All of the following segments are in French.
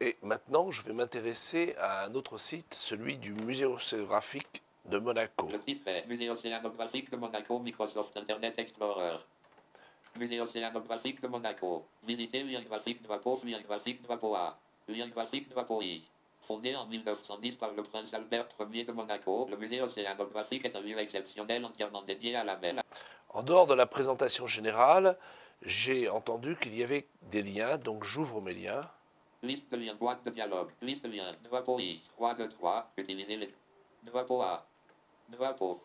Et maintenant, je vais m'intéresser à un autre site, celui du Musée océanographique de Monaco. Le titre est Musée océanographique de Monaco, Microsoft Internet Explorer. Musée océanographique de Monaco. Visiter lien graphique drapeau, lien graphique drapeau A. Lien graphique drapeau I. Fondé en 1910 par le prince Albert Ier de Monaco, le musée océanographique est un lieu exceptionnel entièrement dédié à la mer. En dehors de la présentation générale, j'ai entendu qu'il y avait des liens, donc j'ouvre mes liens. Liste de liens, boîte de dialogue, liste de liens, drapeau I, 3 de 3, utilisez les drapeau A, drapeau.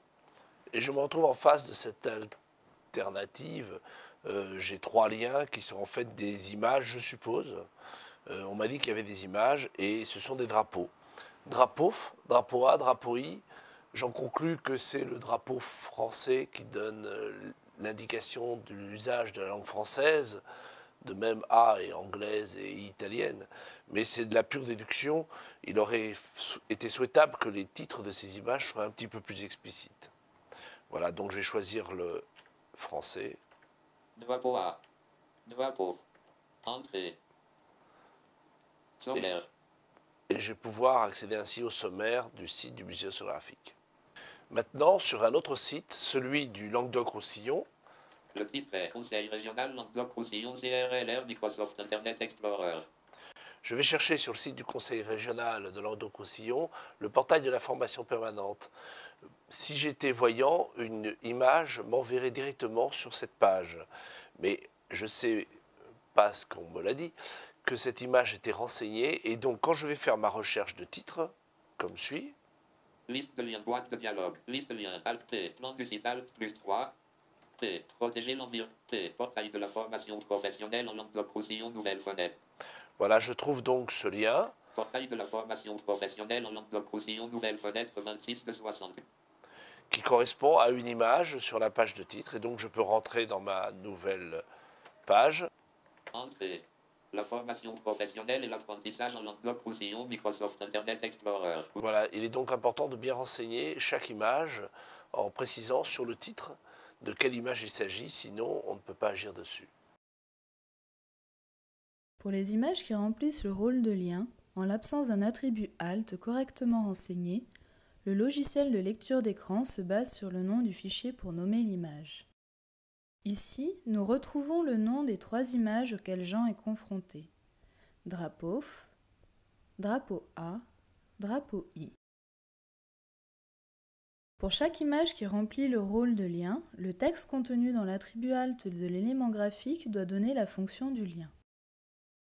Et je me retrouve en face de cette alternative. Euh, j'ai trois liens qui sont en fait des images, je suppose. Euh, on m'a dit qu'il y avait des images et ce sont des drapeaux. Drapeau, drapeau A, drapeau I. J'en conclus que c'est le drapeau français qui donne l'indication de l'usage de la langue française. De même A est anglaise et italienne. Mais c'est de la pure déduction. Il aurait été souhaitable que les titres de ces images soient un petit peu plus explicites. Voilà, donc je vais choisir le français. Drapeau A. Drapeau. Entrée. Sommaire. Et je vais pouvoir accéder ainsi au sommaire du site du musée océanographique. Maintenant, sur un autre site, celui du Languedoc-Roussillon. Le titre est Conseil régional Languedoc-Roussillon CRLR Microsoft Internet Explorer. Je vais chercher sur le site du Conseil régional de Languedoc-Roussillon le portail de l'information permanente. Si j'étais voyant, une image m'enverrait directement sur cette page. Mais je sais pas ce qu'on me l'a dit, que cette image était renseignée. Et donc, quand je vais faire ma recherche de titre, comme suit. Liste de liens, boîte de dialogue, liste de liens, Alt plan du site Alt plus 3, P, protéger l'environnement, P, portail de la formation professionnelle en langue de roussillon nouvelle fenêtre. Voilà, je trouve donc ce lien. Portail de la formation professionnelle en langue de roussillon nouvelle fenêtre 26 de 60. Qui correspond à une image sur la page de titre. Et donc, je peux rentrer dans ma nouvelle page. Entrée. La formation professionnelle et l'apprentissage en langue roussillon Microsoft Internet Explorer. Voilà, il est donc important de bien renseigner chaque image en précisant sur le titre de quelle image il s'agit, sinon on ne peut pas agir dessus. Pour les images qui remplissent le rôle de lien, en l'absence d'un attribut alt correctement renseigné, le logiciel de lecture d'écran se base sur le nom du fichier pour nommer l'image. Ici, nous retrouvons le nom des trois images auxquelles Jean est confronté. Drapeau, drapeau A, drapeau I. Pour chaque image qui remplit le rôle de lien, le texte contenu dans l'attribut alt de l'élément graphique doit donner la fonction du lien.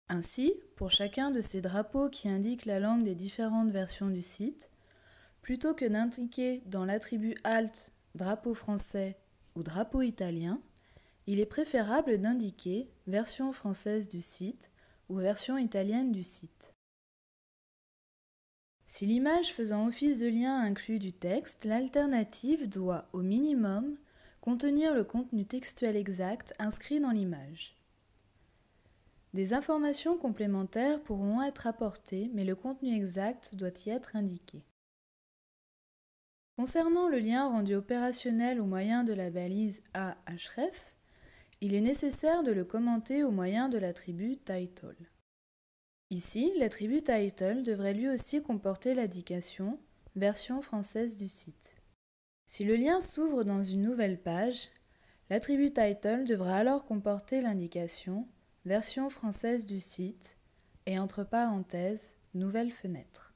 Ainsi, pour chacun de ces drapeaux qui indiquent la langue des différentes versions du site, plutôt que d'indiquer dans l'attribut alt drapeau français ou drapeau italien, il est préférable d'indiquer version française du site ou version italienne du site. Si l'image faisant office de lien inclut du texte, l'alternative doit, au minimum, contenir le contenu textuel exact inscrit dans l'image. Des informations complémentaires pourront être apportées, mais le contenu exact doit y être indiqué. Concernant le lien rendu opérationnel au moyen de la balise AHREF, il est nécessaire de le commenter au moyen de l'attribut title. Ici, l'attribut title devrait lui aussi comporter l'indication version française du site. Si le lien s'ouvre dans une nouvelle page, l'attribut title devra alors comporter l'indication version française du site et entre parenthèses nouvelle fenêtre.